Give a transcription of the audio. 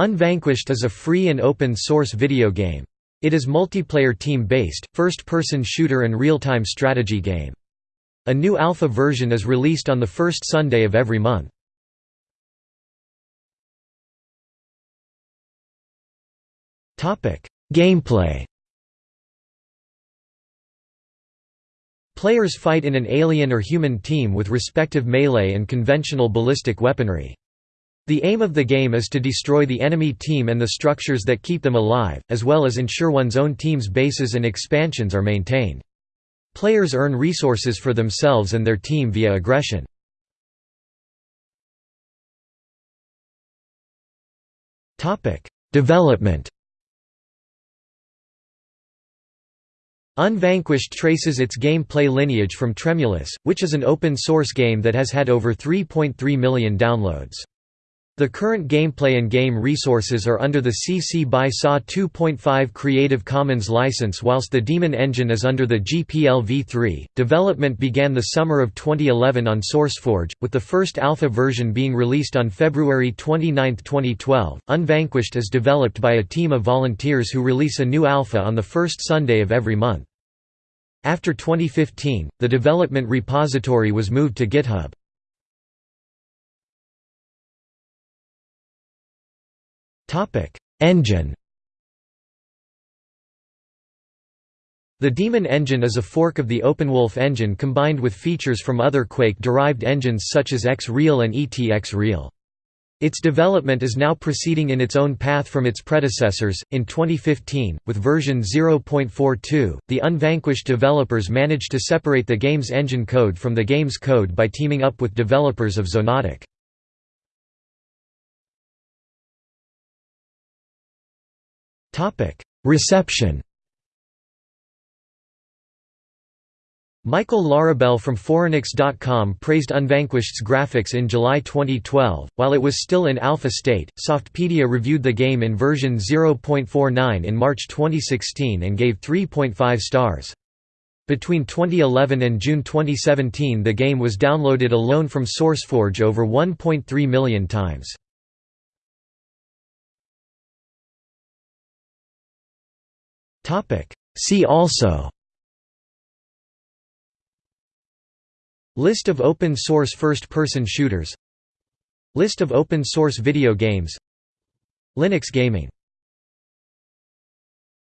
Unvanquished is a free and open-source video game. It is multiplayer team-based, first-person shooter and real-time strategy game. A new alpha version is released on the first Sunday of every month. Gameplay Players fight in an alien or human team with respective melee and conventional ballistic weaponry. The aim of the game is to destroy the enemy team and the structures that keep them alive, as well as ensure one's own team's bases and expansions are maintained. Players earn resources for themselves and their team via aggression. Development Unvanquished traces its gameplay lineage from Tremulous, which is an open-source game that has had over 3.3 million downloads. The current gameplay and game resources are under the CC by SA 2.5 Creative Commons license whilst the Daemon engine is under the GPL v3. Development began the summer of 2011 on SourceForge, with the first alpha version being released on February 29, 2012. Unvanquished is developed by a team of volunteers who release a new alpha on the first Sunday of every month. After 2015, the development repository was moved to GitHub. Engine The Daemon engine is a fork of the OpenWolf engine combined with features from other Quake-derived engines such as XreaL and ET-XreaL. Its development is now proceeding in its own path from its predecessors. In 2015, with version 0.42, the Unvanquished developers managed to separate the game's engine code from the game's code by teaming up with developers of Xonotic. Reception Michael Larabel from Phoronix.com praised Unvanquished's graphics in July 2012. While it was still in alpha state, Softpedia reviewed the game in version 0.49 in March 2016 and gave 3.5 stars. Between 2011 and June 2017 the game was downloaded alone from SourceForge over 1.3 million times. See also. List of open-source first-person shooters. List of open-source video games. Linux gaming